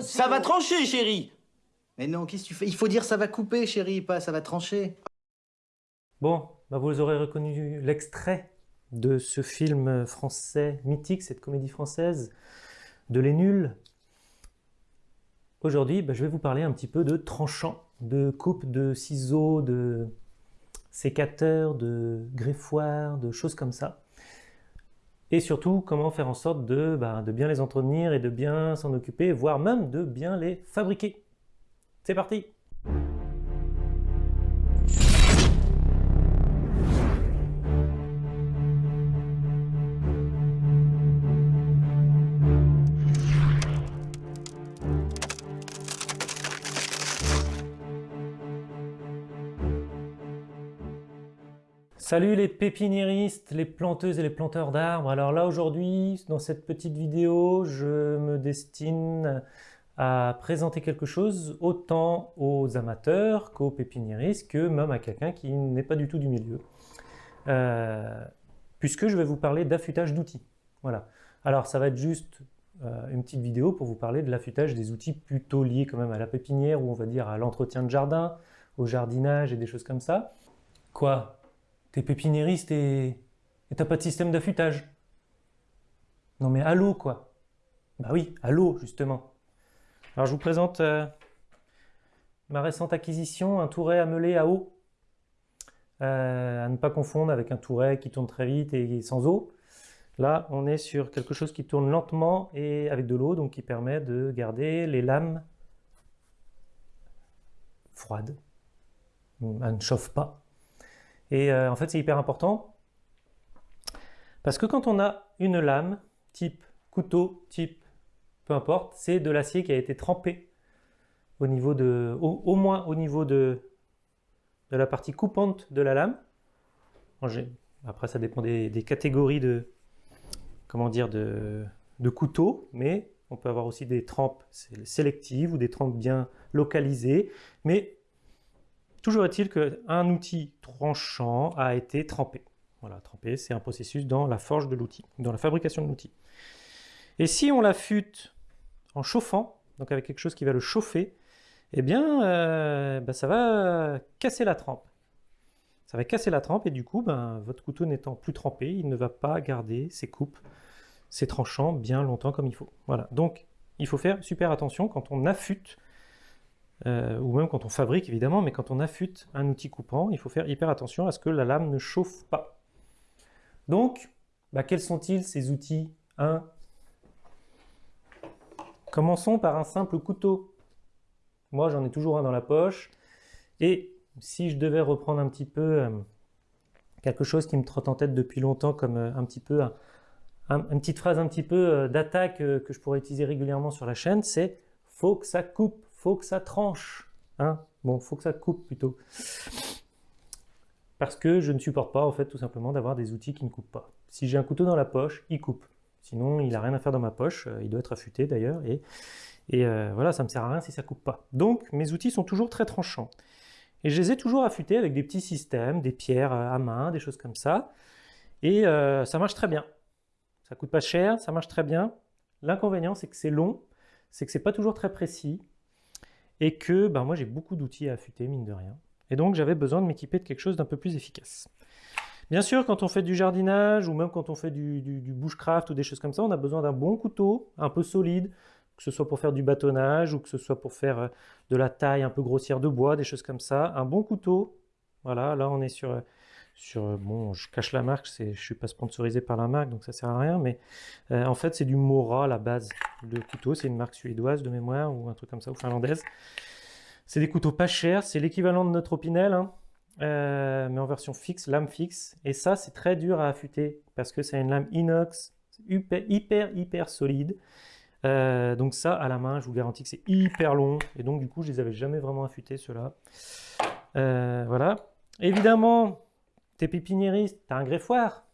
Ça va trancher, chérie Mais non, qu'est-ce que tu fais? Il faut dire ça va couper, chérie, pas ça va trancher. Bon, bah vous aurez reconnu l'extrait de ce film français mythique, cette comédie française de Les Nuls. Aujourd'hui, bah, je vais vous parler un petit peu de tranchant, de coupe de ciseaux, de sécateur, de greffoir, de choses comme ça. Et surtout, comment faire en sorte de, bah, de bien les entretenir et de bien s'en occuper, voire même de bien les fabriquer. C'est parti Salut les pépiniéristes, les planteuses et les planteurs d'arbres. Alors là aujourd'hui, dans cette petite vidéo, je me destine à présenter quelque chose autant aux amateurs qu'aux pépiniéristes, que même à quelqu'un qui n'est pas du tout du milieu. Euh, puisque je vais vous parler d'affûtage d'outils. Voilà. Alors ça va être juste euh, une petite vidéo pour vous parler de l'affûtage des outils plutôt liés quand même à la pépinière, ou on va dire à l'entretien de jardin, au jardinage et des choses comme ça. Quoi? T'es pépiniériste et t'as pas de système d'affûtage. Non mais allô quoi Bah oui, allô justement. Alors je vous présente euh, ma récente acquisition, un touret à meuler à eau. Euh, à ne pas confondre avec un touret qui tourne très vite et sans eau. Là, on est sur quelque chose qui tourne lentement et avec de l'eau, donc qui permet de garder les lames froides. Elle ne chauffe pas. Et euh, en fait, c'est hyper important parce que quand on a une lame, type couteau, type peu importe, c'est de l'acier qui a été trempé au niveau de, au, moins au niveau de, de la partie coupante de la lame. Après, ça dépend des, catégories de, comment dire, de, de couteaux, mais on peut avoir aussi des trempes sélectives ou des trempes bien localisées. Mais Toujours est-il qu'un outil tranchant a été trempé. Voilà, trempé, c'est un processus dans la forge de l'outil, dans la fabrication de l'outil. Et si on l'affûte en chauffant, donc avec quelque chose qui va le chauffer, eh bien, euh, bah, ça va casser la trempe. Ça va casser la trempe et du coup, ben, votre couteau n'étant plus trempé, il ne va pas garder ses coupes, ses tranchants bien longtemps comme il faut. Voilà, donc il faut faire super attention quand on affûte euh, ou même quand on fabrique évidemment, mais quand on affûte un outil coupant, il faut faire hyper attention à ce que la lame ne chauffe pas. Donc, bah, quels sont-ils ces outils? 1 Commençons par un simple couteau. Moi, j'en ai toujours un dans la poche. Et si je devais reprendre un petit peu euh, quelque chose qui me trotte en tête depuis longtemps, comme euh, un petit peu une petite phrase un petit peu d'attaque que je pourrais utiliser régulièrement sur la chaîne, c'est « faut que ça coupe » faut que ça tranche. Hein bon, faut que ça coupe plutôt. Parce que je ne supporte pas, en fait, tout simplement, d'avoir des outils qui ne coupent pas. Si j'ai un couteau dans la poche, il coupe. Sinon, il n'a rien à faire dans ma poche. Euh, il doit être affûté, d'ailleurs. Et, euh, voilà, ça ne me sert à rien si ça coupe pas. Donc, mes outils sont toujours très tranchants. Et je les ai toujours affûtés avec des petits systèmes, des pierres euh, à main, des choses comme ça. Et ça marche très bien. Ça coûte pas cher, ça marche très bien. L'inconvénient, c'est que c'est long, c'est que c'est pas toujours très précis et que ben, moi j'ai beaucoup d'outils à affûter, mine de rien. Et donc j'avais besoin de m'équiper de quelque chose d'un peu plus efficace. Bien sûr, quand on fait du jardinage, ou même quand on fait du, bushcraft ou des choses comme ça, on a besoin d'un bon couteau, un peu solide, que ce soit pour faire du bâtonnage, ou que ce soit pour faire euh, de la taille un peu grossière de bois, des choses comme ça. Un bon couteau, voilà, là on est sur euh, sur, bon, je cache la marque, je ne suis pas sponsorisé par la marque, donc ça sert à rien, mais euh, en fait c'est du Mora la base de couteau, c'est une marque suédoise de mémoire, ou un truc comme ça, ou finlandaise. C'est des couteaux pas chers, c'est l'équivalent de notre Opinel, hein, euh, mais en version fixe, lame fixe, et ça c'est très dur à affûter, parce que c'est une lame inox, hyper, hyper, solide, euh, donc ça, à la main, je vous garantis que c'est hyper long, et donc du coup, je les avais jamais vraiment affûtés, ceux-là. voilà. Évidemment, T'es pépiniériste, t'as un greffoir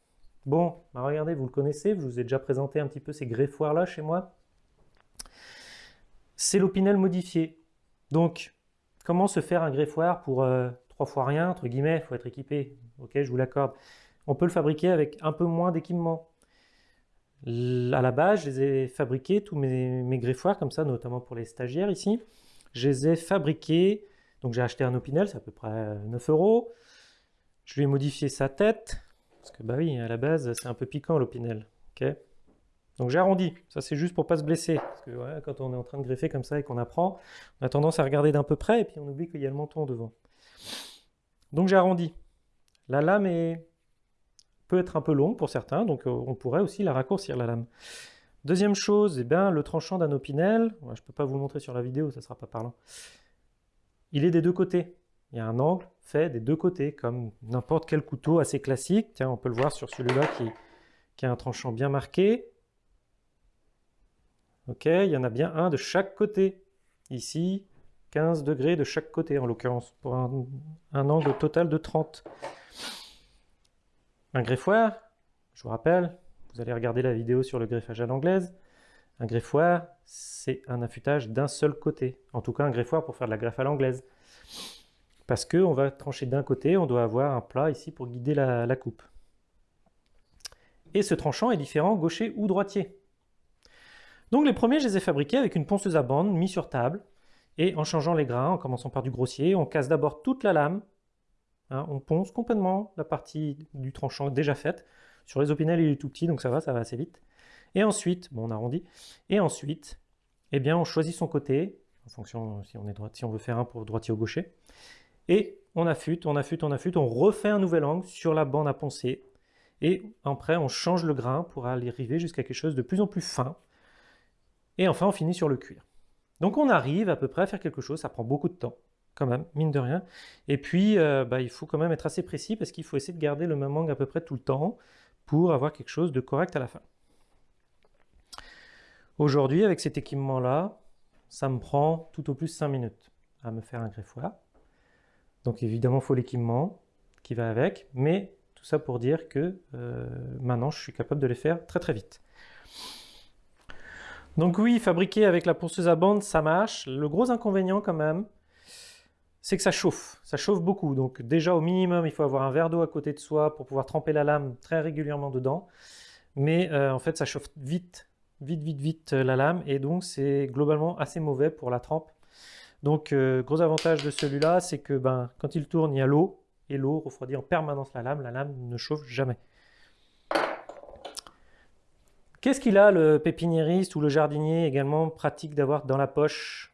Bon, bah regardez, vous le connaissez, je vous ai déjà présenté un petit peu ces greffoirs-là chez moi. C'est l'opinel modifié. Donc, comment se faire un greffoir pour euh, trois fois rien, entre guillemets, il faut être équipé, ok, je vous l'accorde. On peut le fabriquer avec un peu moins d'équipement. à la base, je les ai fabriqués, tous mes, mes greffoirs comme ça, notamment pour les stagiaires ici. Je les ai fabriqués, donc j'ai acheté un Opinel, c'est à peu près 9 euros. Je lui ai modifié sa tête, parce que bah oui, à la base, c'est un peu piquant l'Opinel. ok? Donc j'ai arrondi, ça c'est juste pour pas se blesser, parce que quand on est en train de greffer comme ça et qu'on apprend, on a tendance à regarder d'un peu près et puis on oublie qu'il y a le menton devant. Donc j'ai arrondi. La lame est... peut être un peu longue pour certains, donc euh, on pourrait aussi la raccourcir la lame. Deuxième chose, eh bien, le tranchant d'un opinel, je ne peux pas vous le montrer sur la vidéo, ça ne sera pas parlant, il est des deux côtés. Il y a un angle fait des deux côtés, comme n'importe quel couteau assez classique. Tiens, on peut le voir sur celui-là qui, a un tranchant bien marqué. Ok, il y en a bien un de chaque côté. Ici, 15 degrés de chaque côté en l'occurrence, pour un, angle total de 30. Un greffoir, je vous rappelle, vous allez regarder la vidéo sur le greffage à l'anglaise. Un greffoir, c'est un affûtage d'un seul côté. En tout cas, un greffoir pour faire de la greffe à l'anglaise. Parce qu'on va trancher d'un côté, on doit avoir un plat ici pour guider la, coupe. Et ce tranchant est différent gaucher ou droitier. Donc les premiers, je les ai fabriqués avec une ponceuse à bande mis sur table. Et en changeant les grains, en commençant par du grossier, on casse d'abord toute la lame. Hein, on ponce complètement la partie du tranchant déjà faite. Sur les opinels, il est tout petit, donc ça va, ça va assez vite. Et ensuite, bon, on arrondit. Et ensuite, eh bien, on choisit son côté, en fonction si on veut faire un pour droitier ou gaucher. Et on affûte, on affûte, on affûte, on refait un nouvel angle sur la bande à poncer. Et après, on change le grain pour aller arriver jusqu'à quelque chose de plus en plus fin. Et enfin, on finit sur le cuir. Donc on arrive à peu près à faire quelque chose, ça prend beaucoup de temps, quand même, mine de rien. Et puis, euh, bah, il faut quand même être assez précis parce qu'il faut essayer de garder le même angle à peu près tout le temps pour avoir quelque chose de correct à la fin. Aujourd'hui, avec cet équipement-là, ça me prend tout au plus 5 minutes à me faire un greffoir. Donc évidemment, il faut l'équipement qui va avec, mais tout ça pour dire que euh, maintenant, je suis capable de les faire très très vite. Donc oui, fabriquer avec la ponceuse à bande, ça marche. Le gros inconvénient quand même, c'est que ça chauffe. Ça chauffe beaucoup. Donc déjà au minimum, il faut avoir un verre d'eau à côté de soi pour pouvoir tremper la lame très régulièrement dedans. Mais euh, en fait, ça chauffe vite, vite, vite, vite euh, la lame. Et donc c'est globalement assez mauvais pour la trempe. Donc euh, gros avantage de celui-là, c'est que ben, quand il tourne, il y a l'eau. Et l'eau refroidit en permanence la lame. La lame ne chauffe jamais. Qu'est-ce qu'il a le pépiniériste ou le jardinier également pratique d'avoir dans la poche?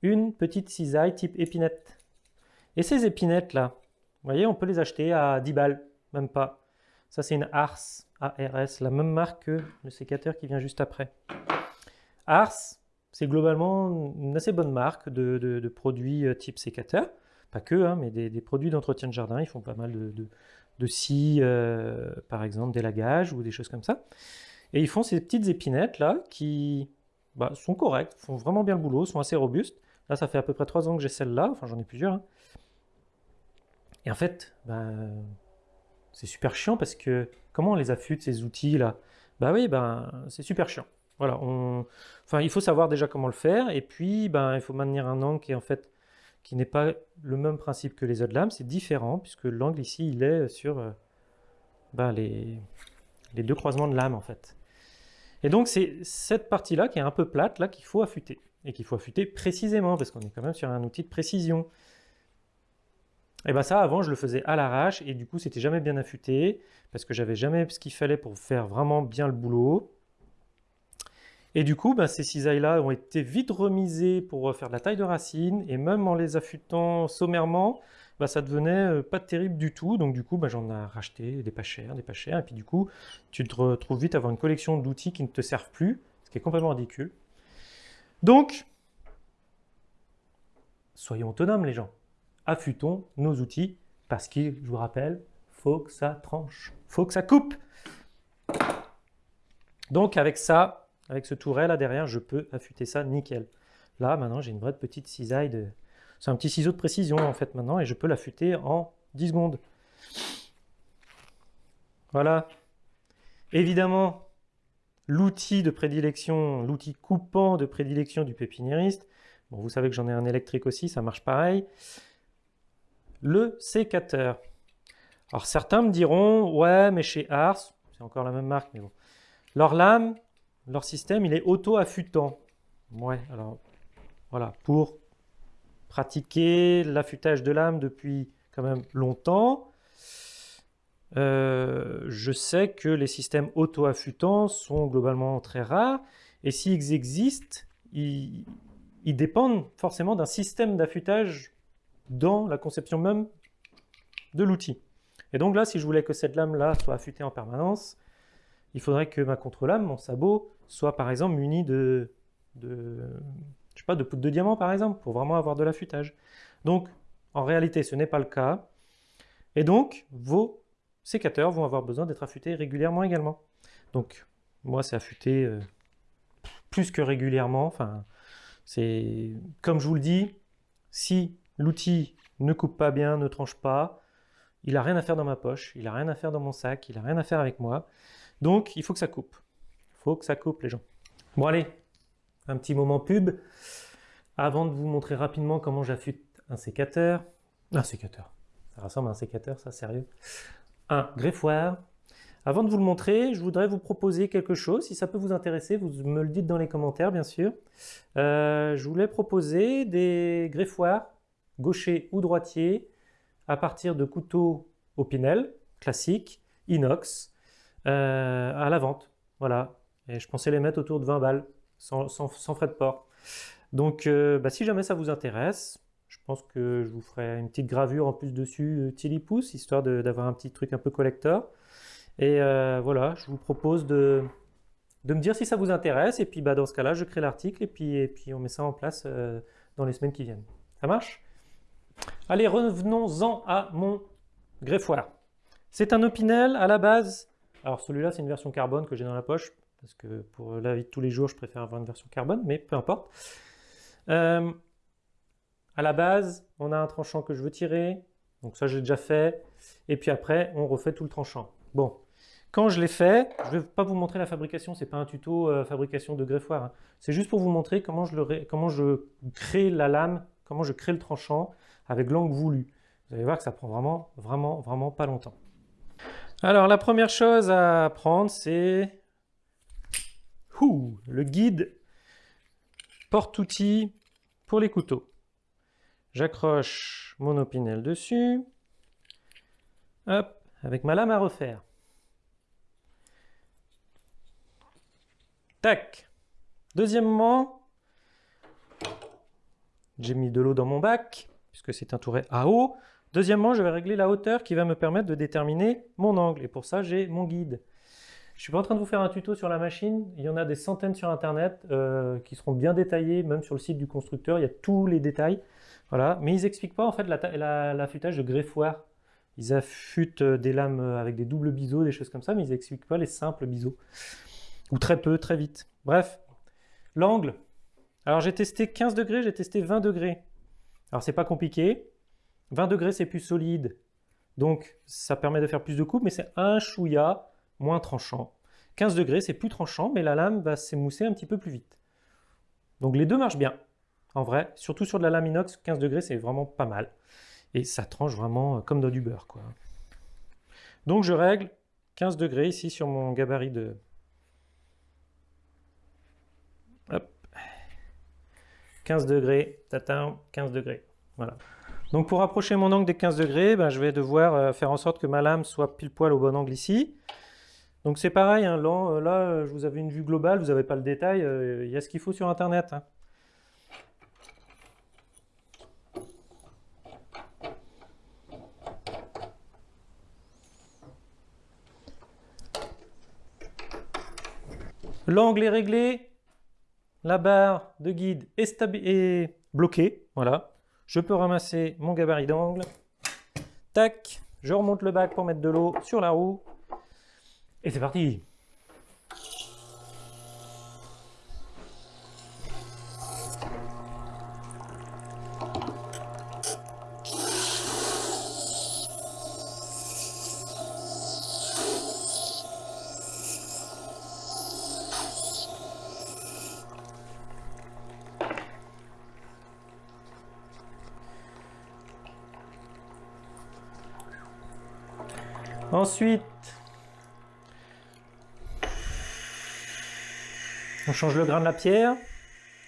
Une petite cisaille type épinette. Et ces épinettes là, vous voyez, on peut les acheter à 10 balles, même pas. Ça c'est une Ars, ARS, la même marque que le sécateur qui vient juste après. Ars, c'est globalement une assez bonne marque de, produits euh, type sécateur. Pas que, hein, mais des, produits d'entretien de jardin, ils font pas mal de, de scie, euh, par exemple, d'élagage ou des choses comme ça. Et ils font ces petites épinettes là qui bah, sont correctes, font vraiment bien le boulot, sont assez robustes. Là, ça fait à peu près 3 ans que j'ai celle-là, enfin j'en ai plusieurs. Hein. Et en fait, bah, c'est super chiant parce que comment on les affûte ces outils là Bah oui, ben c'est super chiant. Voilà, enfin il faut savoir déjà comment le faire et puis ben il faut maintenir un angle qui en fait qui n'est pas le même principe que les autres lames, c'est différent puisque l'angle ici il est sur euh, bah, les, les, deux croisements de lames en fait. Et donc c'est cette partie-là qui est un peu plate là qu'il faut affûter et qu'il faut affûter précisément parce qu'on est quand même sur un outil de précision. Et bien ça avant je le faisais à l'arrache et du coup c'était jamais bien affûté parce que j'avais jamais ce qu'il fallait pour faire vraiment bien le boulot. Et du coup, ben, ces cisailles-là ont été vite remisées pour faire de la taille de racine, et même en les affûtant sommairement, ben, ça devenait euh, pas terrible du tout. Donc du coup, ben, j'en ai racheté des pas chers, des pas chers, et puis du coup, tu te retrouves vite à avoir une collection d'outils qui ne te servent plus, ce qui est complètement ridicule. Donc, soyons autonomes les gens. Affûtons nos outils, parce qu'il, je vous rappelle, faut que ça tranche, faut que ça coupe. Donc avec ça, avec ce touret là derrière, je peux affûter ça nickel. Là, maintenant, j'ai une vraie petite cisaille de... C'est un petit ciseau de précision en fait maintenant et je peux l'affûter en 10 secondes. Voilà. Évidemment, l'outil de prédilection, l'outil coupant de prédilection du pépiniériste, bon, vous savez que j'en ai un électrique aussi, ça marche pareil, le sécateur. Alors certains me diront, ouais, mais chez Ars, c'est encore la même marque, mais bon, Leur lame, leur système, il est auto-affûtant. Ouais, alors voilà, pour pratiquer l'affûtage de lame depuis quand même longtemps, euh, je sais que les systèmes auto-affûtants sont globalement très rares, et s'ils existent, ils dépendent forcément d'un système d'affûtage dans la conception même de l'outil. Et donc là, si je voulais que cette lame-là soit affûtée en permanence, il faudrait que ma contre-lame, mon sabot, soit par exemple muni de, de, pas, de poudre de diamant par exemple, pour vraiment avoir de l'affûtage. Donc, en réalité, ce n'est pas le cas. Et donc, vos sécateurs vont avoir besoin d'être affûtés régulièrement également. Donc, moi, c'est affûté euh, plus que régulièrement. C'est comme je vous le dis, si l'outil ne coupe pas bien, ne tranche pas, il n'a rien à faire dans ma poche, il n'a rien à faire dans mon sac, il n'a rien à faire avec moi. Donc, il faut que ça coupe. Il faut que ça coupe, les gens. Bon, allez, un petit moment pub. Avant de vous montrer rapidement comment j'affûte un sécateur. Un sécateur. Ça ressemble à un sécateur, ça, sérieux. Un greffoir. Avant de vous le montrer, je voudrais vous proposer quelque chose. Si ça peut vous intéresser, vous me le dites dans les commentaires, bien sûr. Euh, je voulais proposer des greffoirs, gaucher ou droitier, à partir de couteaux au pinel, classiques, inox, euh, à la vente. Voilà. Et je pensais les mettre autour de 20 balles, sans, frais de port. Donc, euh, bah, si jamais ça vous intéresse, je pense que je vous ferai une petite gravure en plus dessus, Tilly Pouce, histoire d'avoir un petit truc un peu collector. Et euh, voilà, je vous propose de, de, me dire si ça vous intéresse. Et puis bah, dans ce cas-là, je crée l'article et puis, et puis on met ça en place dans les semaines qui viennent. Ça marche? Allez, revenons-en à mon greffoir. C'est un Opinel à la base. Alors celui-là, c'est une version carbone que j'ai dans la poche, parce que pour la vie de tous les jours, je préfère avoir une version carbone, mais peu importe. Euh, à la base, on a un tranchant que je veux tirer, donc ça j'ai déjà fait, et puis après, on refait tout le tranchant. Bon, quand je l'ai fait, je ne vais pas vous montrer la fabrication, c'est pas un tuto euh, fabrication de greffoir, hein. c'est juste pour vous montrer comment je, comment je crée la lame, comment je crée le tranchant, avec l'angle voulu. Vous allez voir que ça prend vraiment, vraiment, vraiment pas longtemps. Alors, la première chose à apprendre, c'est le guide porte-outils pour les couteaux. J'accroche mon opinel dessus. Hop, avec ma lame à refaire. Tac. Deuxièmement, j'ai mis de l'eau dans mon bac puisque c'est un touret à eau. Deuxièmement, je vais régler la hauteur qui va me permettre de déterminer mon angle. Et pour ça, j'ai mon guide. Je ne suis pas en train de vous faire un tuto sur la machine. Il y en a des centaines sur Internet euh, qui seront bien détaillés, même sur le site du constructeur. Il y a tous les détails. Voilà. Mais ils n'expliquent pas en fait l'affûtage de greffoir. Ils affûtent euh, des lames euh, avec des doubles biseaux, des choses comme ça, mais ils n'expliquent pas les simples biseaux. Ou très peu, très vite. Bref. L'angle. Alors j'ai testé 15 degrés, j'ai testé 20 degrés. Alors c'est pas compliqué. 20 degrés c'est plus solide, donc ça permet de faire plus de coupe, mais c'est un chouïa moins tranchant. 15 degrés c'est plus tranchant, mais la lame va s'émousser un petit peu plus vite. Donc les deux marchent bien, en vrai. Surtout sur de la lame inox, 15 degrés c'est vraiment pas mal. Et ça tranche vraiment comme dans du beurre. Donc je règle 15 degrés ici sur mon gabarit de, Hop. 15 degrés, tatin, 15 degrés. Voilà. Donc pour approcher mon angle des 15 degrés, ben, je vais devoir euh, faire en sorte que ma lame soit pile poil au bon angle ici. Donc c'est pareil, hein, là, là, je vous avais une vue globale, vous n'avez pas le détail, euh, il y a ce qu'il faut sur internet. Hein. L'angle est réglé, la barre de guide est, bloquée, voilà. Je peux ramasser mon gabarit d'angle. Tac, je remonte le bac pour mettre de l'eau sur la roue. Et c'est parti Ensuite, change le grain de la pierre.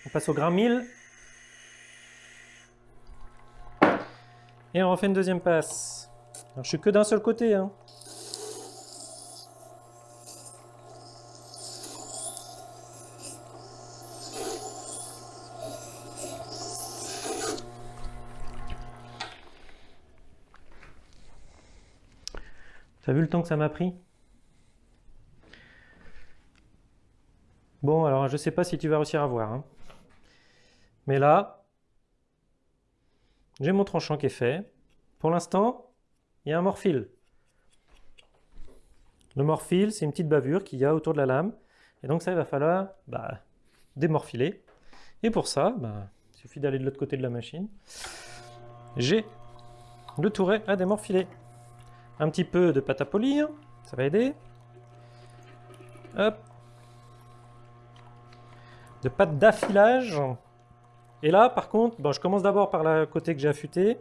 On passe au grain 1000. Et on refait une deuxième passe. Alors, je suis que d'un seul côté. Hein. T'as vu le temps que ça m'a pris? Bon, alors je sais pas si tu vas réussir à voir. Hein. Mais là, j'ai mon tranchant qui est fait. Pour l'instant, il y a un morphile. Le morphile, c'est une petite bavure qu'il y a autour de la lame. Et donc ça, il va falloir bah, démorphiler. Et pour ça, bah, il suffit d'aller de l'autre côté de la machine. J'ai le touret à démorfiler. Un petit peu de pâte à polir, ça va aider. Hop. De pâte d'affilage. Et là, par contre, je commence d'abord par le côté que j'ai affûté.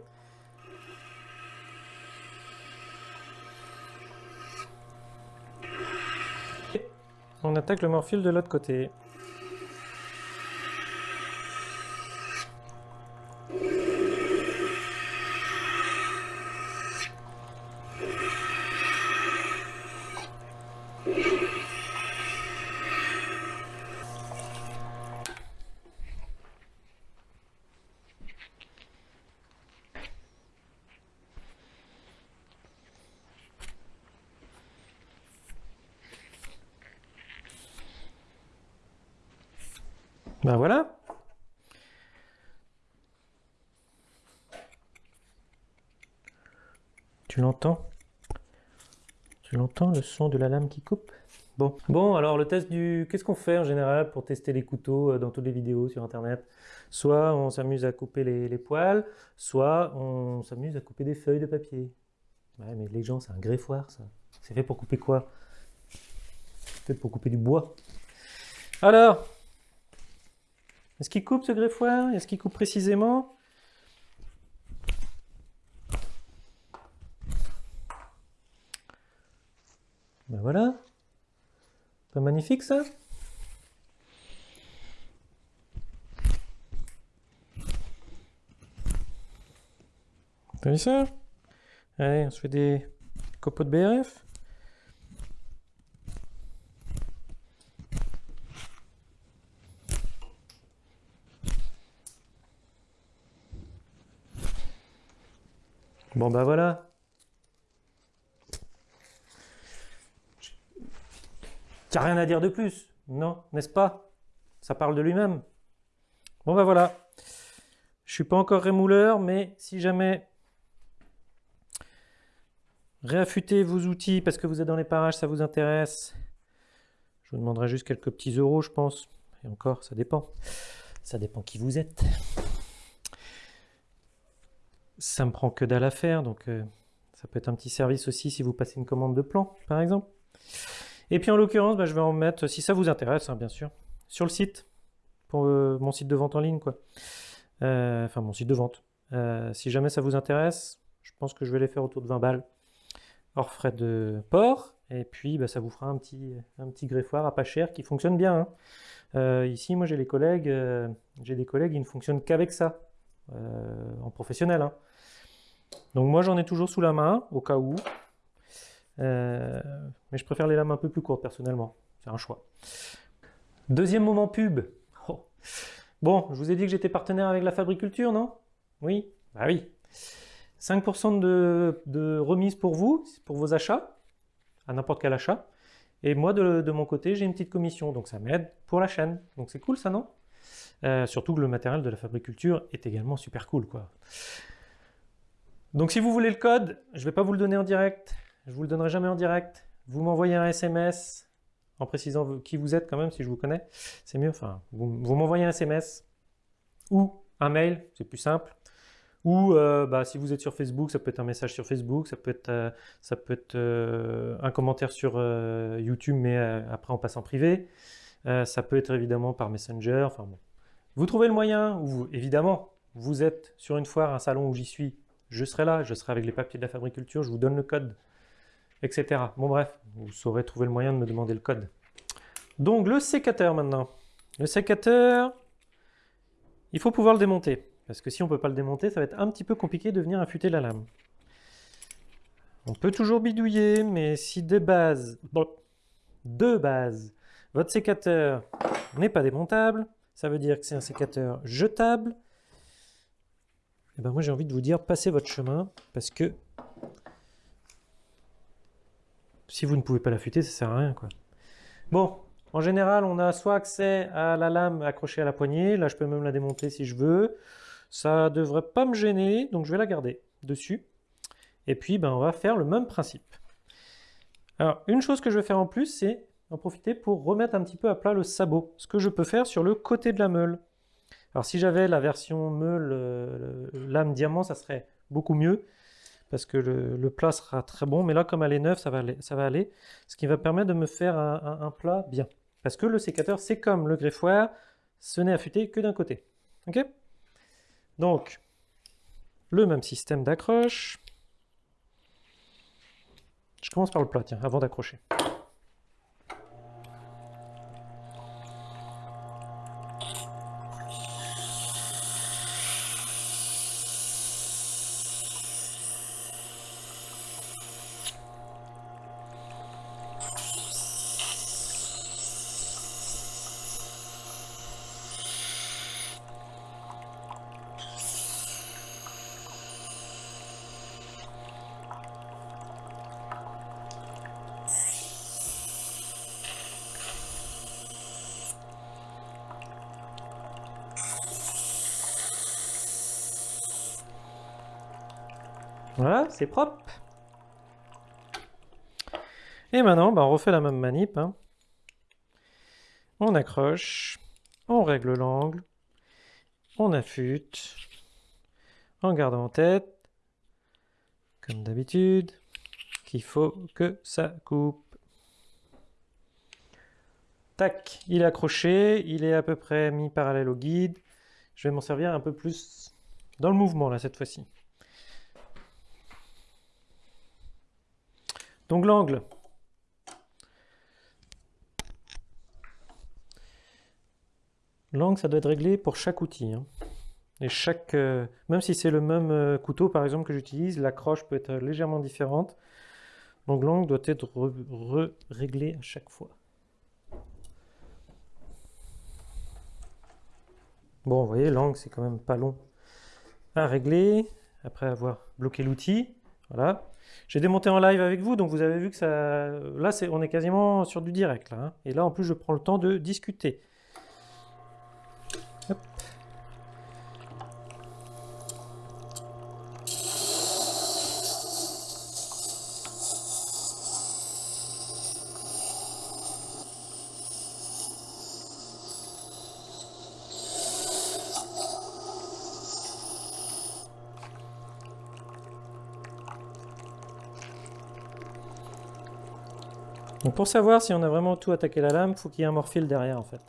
on attaque le morphile de l'autre côté. Ben voilà. Tu l'entends? Tu l'entends le son de la lame qui coupe? Bon. Bon, alors le test du... Qu'est-ce qu'on fait en général pour tester les couteaux euh, dans toutes les vidéos sur Internet? Soit on s'amuse à couper les, poils, soit on s'amuse à couper des feuilles de papier. Ouais, mais les gens, c'est un greffoir, ça. C'est fait pour couper quoi? Peut-être pour couper du bois. Alors, est-ce qu'il coupe ce greffoir Est-ce qu'il coupe précisément? Ben voilà. Pas magnifique ça? T'as vu ça? Allez, on se fait des copeaux de BRF. Bon bah voilà. T'as rien à dire de plus, non, n'est-ce pas? Ça parle de lui-même. Bon bah voilà. Je suis pas encore rémouleur, mais si jamais réaffûtez vos outils parce que vous êtes dans les parages, ça vous intéresse, je vous demanderai juste quelques petits euros, je pense. Et encore, ça dépend. Ça dépend qui vous êtes ça me prend que dalle à faire, donc euh, ça peut être un petit service aussi si vous passez une commande de plan, par exemple. Et puis en l'occurrence, bah, je vais en mettre, si ça vous intéresse, hein, bien sûr, sur le site, pour euh, mon site de vente en ligne, quoi. Euh, enfin, mon site de vente. si jamais ça vous intéresse, je pense que je vais les faire autour de 20 balles, hors frais de port, et puis bah, ça vous fera un petit, un petit greffoir à pas cher qui fonctionne bien. Hein. ici, moi j'ai les collègues, j'ai des collègues, ils ne fonctionnent qu'avec ça, en professionnel. Hein. Donc moi j'en ai toujours sous la main, au cas où. Euh, mais je préfère les lames un peu plus courtes personnellement. C'est un choix. Deuxième moment pub. Oh. Bon, je vous ai dit que j'étais partenaire avec la Fabriculture, non? Oui? Bah oui. 5% de, de, remise pour vous, pour vos achats, à n'importe quel achat. Et moi, de, mon côté, j'ai une petite commission, donc ça m'aide pour la chaîne. Donc c'est cool ça, non? Euh, Surtout que le matériel de la Fabriculture est également super cool, quoi. Donc si vous voulez le code, je ne vais pas vous le donner en direct, je ne vous le donnerai jamais en direct. Vous m'envoyez un SMS en précisant qui vous êtes quand même, si je vous connais, c'est mieux. Enfin, vous, m'envoyez un SMS ou un mail, c'est plus simple. Ou euh, bah, si vous êtes sur Facebook, ça peut être un message sur Facebook, ça peut être, euh, ça peut être euh, un commentaire sur YouTube, mais après on passe en privé. ça peut être évidemment par Messenger. Enfin. Vous trouvez le moyen, ou évidemment, vous êtes sur une foire, un salon où j'y suis, je serai là, je serai avec les papiers de la fabriculture, je vous donne le code, etc. Bon bref, vous saurez trouver le moyen de me demander le code. Donc le sécateur maintenant. Le sécateur, il faut pouvoir le démonter. Parce que si on ne peut pas le démonter, ça va être un petit peu compliqué de venir affûter la lame. On peut toujours bidouiller, mais si de base, bon, de base, votre sécateur n'est pas démontable, ça veut dire que c'est un sécateur jetable. Et eh ben moi j'ai envie de vous dire, passez votre chemin, parce que si vous ne pouvez pas l'affûter, ça sert à rien. Quoi. Bon, en général, on a soit accès à la lame accrochée à la poignée, là je peux même la démonter si je veux. Ça devrait pas me gêner, donc je vais la garder dessus. Et puis, ben, on va faire le même principe. Alors, une chose que je vais faire en plus, c'est en profiter pour remettre un petit peu à plat le sabot. Ce que je peux faire sur le côté de la meule. Alors, si j'avais la version meule euh, lame diamant, ça serait beaucoup mieux parce que le, plat sera très bon. Mais là, comme elle est neuve, ça va aller. Ce qui va permettre de me faire un, plat bien. Parce que le sécateur, c'est comme le greffoir, ce n'est affûté que d'un côté. Ok? Donc, le même système d'accroche. Je commence par le plat, tiens, avant d'accrocher. Voilà, c'est propre. Et maintenant, bah, on refait la même manip. Hein. On accroche, on règle l'angle, on affûte, en gardant en tête, comme d'habitude, qu'il faut que ça coupe. Tac, il est accroché, il est à peu près mis parallèle au guide. Je vais m'en servir un peu plus dans le mouvement là cette fois-ci. Donc l'angle. L'angle, ça doit être réglé pour chaque outil. Hein. Et chaque, euh, même si c'est le même euh, couteau, par exemple, que j'utilise, l'accroche peut être légèrement différente. Donc l'angle doit être réglé à chaque fois. Bon, vous voyez, l'angle, c'est quand même pas long à régler, après avoir bloqué l'outil. Voilà. J'ai démonté en live avec vous, donc vous avez vu que ça... Là, on est quasiment sur du direct. Là, hein. Et là, en plus, je prends le temps de discuter. Donc pour savoir si on a vraiment tout attaqué la lame, il faut qu'il y ait un morphile derrière en fait.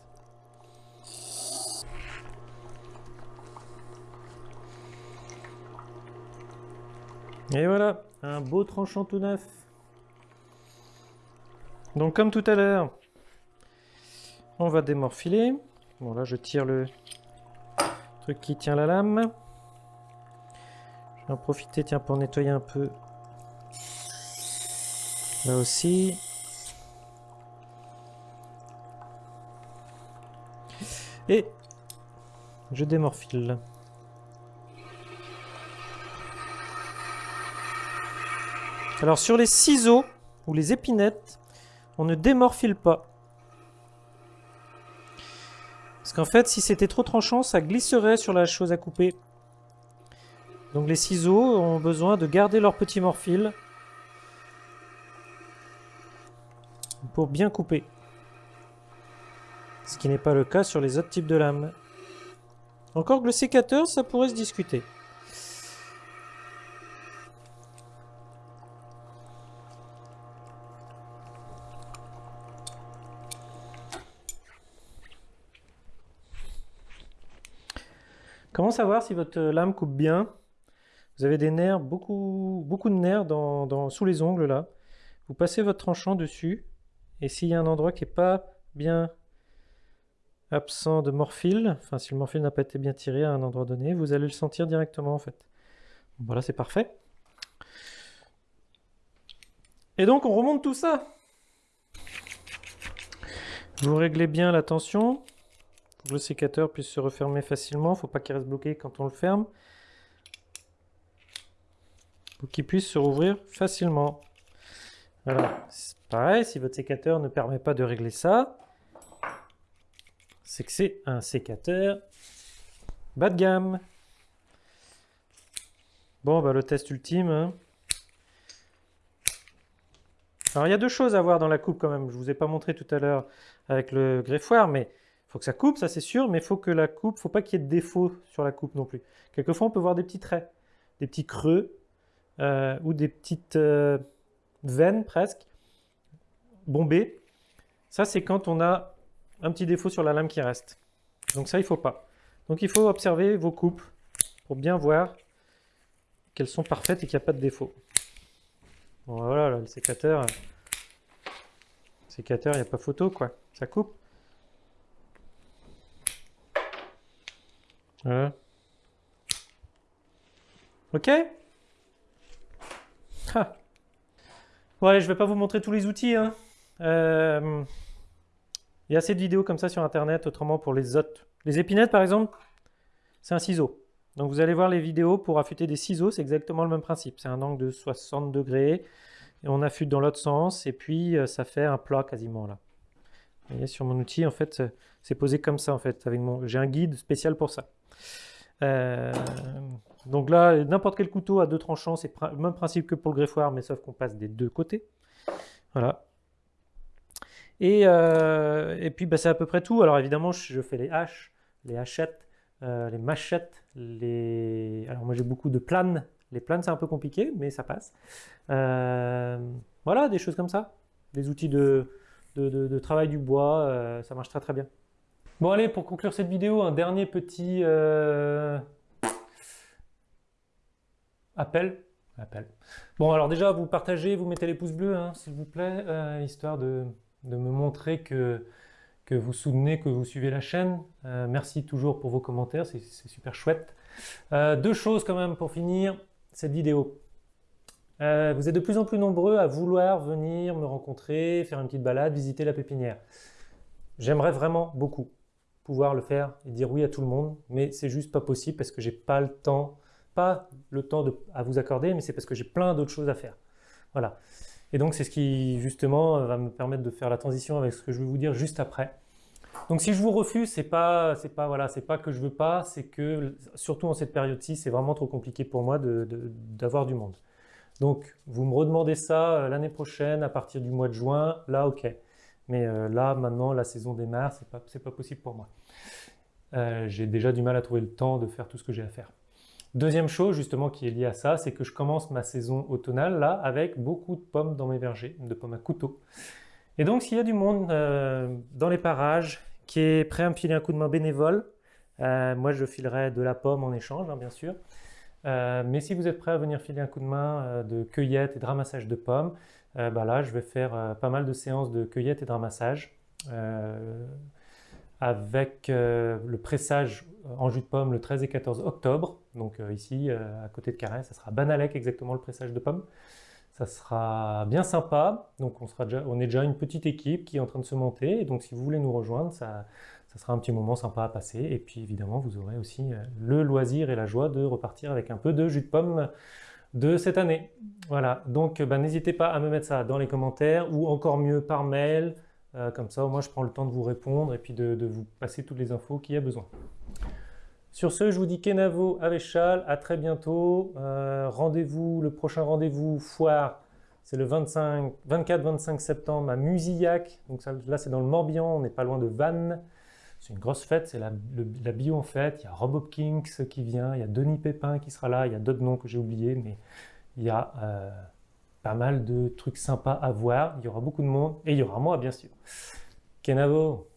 Et voilà, un beau tranchant tout neuf. Donc comme tout à l'heure, on va démorphiler. Bon là je tire le truc qui tient la lame. Je vais en profiter pour nettoyer un peu là aussi. Et je démorphile. Alors sur les ciseaux ou les épinettes, on ne démorphile pas. Parce qu'en fait, si c'était trop tranchant, ça glisserait sur la chose à couper. Donc les ciseaux ont besoin de garder leur petit morphile pour bien couper ce qui n'est pas le cas sur les autres types de lames. Encore que le sécateur, ça pourrait se discuter. Comment savoir si votre lame coupe bien? Vous avez des nerfs, beaucoup, beaucoup de nerfs dans, sous les ongles là. Vous passez votre tranchant dessus et s'il y a un endroit qui n'est pas bien absent de morphile, enfin si le morphile n'a pas été bien tiré à un endroit donné, vous allez le sentir directement en fait. Voilà, c'est parfait. Et donc on remonte tout ça. Vous réglez bien la tension pour que le sécateur puisse se refermer facilement. Il ne faut pas qu'il reste bloqué quand on le ferme. Pour qu'il puisse se rouvrir facilement. Voilà, pareil, si votre sécateur ne permet pas de régler ça, c'est que c'est un sécateur bas de gamme. Bon, bah, le test ultime. Hein. Alors, il y a deux choses à voir dans la coupe quand même. Je ne vous ai pas montré tout à l'heure avec le greffoir, mais il faut que ça coupe, ça c'est sûr, mais il faut que la coupe, faut pas qu'il y ait de défaut sur la coupe non plus. Quelquefois, on peut voir des petits traits, des petits creux, euh, ou des petites euh, veines presque, bombées. Ça, c'est quand on a un petit défaut sur la lame qui reste. Donc ça, il faut pas. Donc il faut observer vos coupes pour bien voir qu'elles sont parfaites et qu'il n'y a pas de défaut. Voilà, le sécateur, le sécateur, il n'y a pas photo, quoi. Ça coupe. Voilà. Ok Bon allez, je vais pas vous montrer tous les outils. Hein. Euh, il y a assez de vidéos comme ça sur internet, autrement pour les autres. Les épinettes par exemple, c'est un ciseau. Donc vous allez voir les vidéos pour affûter des ciseaux, c'est exactement le même principe. C'est un angle de 60 degrés, et on affûte dans l'autre sens, et puis euh, ça fait un plat quasiment là. Vous voyez, sur mon outil, en fait, c'est posé comme ça en fait. Mon... J'ai un guide spécial pour ça. Euh, donc là, n'importe quel couteau à deux tranchants, c'est le même principe que pour le greffoir, mais sauf qu'on passe des deux côtés. Voilà. Et, euh, et puis bah, c'est à peu près tout. Alors évidemment, je fais les haches, les hachettes, euh, les machettes, les... Alors moi j'ai beaucoup de planes. Les planes c'est un peu compliqué, mais ça passe. voilà, des choses comme ça. Des outils de, travail du bois, ça marche très très bien. Bon allez, pour conclure cette vidéo, un dernier petit euh, appel. appel. Bon alors déjà, vous partagez, vous mettez les pouces bleus, hein, s'il vous plaît, euh, histoire de, me montrer que, vous soutenez, que vous suivez la chaîne. Euh, merci toujours pour vos commentaires, c'est super chouette. deux choses quand même pour finir cette vidéo. vous êtes de plus en plus nombreux à vouloir venir me rencontrer, faire une petite balade, visiter la pépinière. J'aimerais vraiment beaucoup pouvoir le faire et dire oui à tout le monde, mais c'est juste pas possible parce que j'ai pas le temps, pas le temps de, à vous accorder, mais c'est parce que j'ai plein d'autres choses à faire. Voilà. Et donc c'est ce qui justement va me permettre de faire la transition avec ce que je vais vous dire juste après. Donc si je vous refuse, c'est pas, pas voilà, pas que je veux pas, c'est que surtout en cette période-ci, c'est vraiment trop compliqué pour moi d'avoir du monde. Donc vous me redemandez ça euh, l'année prochaine à partir du mois de juin, là ok. Mais euh, là, maintenant, la saison démarre, c'est pas, pas possible pour moi. Euh, j'ai déjà du mal à trouver le temps de faire tout ce que j'ai à faire. Deuxième chose, justement, qui est liée à ça, c'est que je commence ma saison automnale, là, avec beaucoup de pommes dans mes vergers, de pommes à couteau. Et donc, s'il y a du monde euh, dans les parages qui est prêt à me filer un coup de main bénévole, moi, je filerai de la pomme en échange, hein, bien sûr. mais si vous êtes prêt à venir filer un coup de main de cueillette et de ramassage de pommes, euh, bah là, je vais faire euh, pas mal de séances de cueillette et de ramassage euh, avec le pressage en jus de pomme le 13 et 14 octobre. Donc ici, à côté de Carré, ça sera Banalec exactement le pressage de pommes. Ça sera bien sympa. Donc on, sera déjà, on est déjà une petite équipe qui est en train de se monter. Et donc si vous voulez nous rejoindre, ça, ça sera un petit moment sympa à passer. Et puis évidemment, vous aurez aussi le loisir et la joie de repartir avec un peu de jus de pomme de cette année. Voilà, donc bah, n'hésitez pas à me mettre ça dans les commentaires ou encore mieux par mail. Euh, comme ça, moi je prends le temps de vous répondre et puis de, vous passer toutes les infos qu'il y a besoin. Sur ce, je vous dis Kenavo Avéchal, à très bientôt. Euh, rendez-vous, le prochain rendez-vous foire, c'est le 24-25 septembre à Musillac. Donc là, c'est dans le Morbihan, on n'est pas loin de Vannes. C'est une grosse fête, c'est la, bio en fête. Il y a Rob Hopkins qui vient, il y a Denis Pépin qui sera là, il y a d'autres noms que j'ai oubliés, mais il y a euh, pas mal de trucs sympas à voir. Il y aura beaucoup de monde et il y aura moi, bien sûr. Kenavo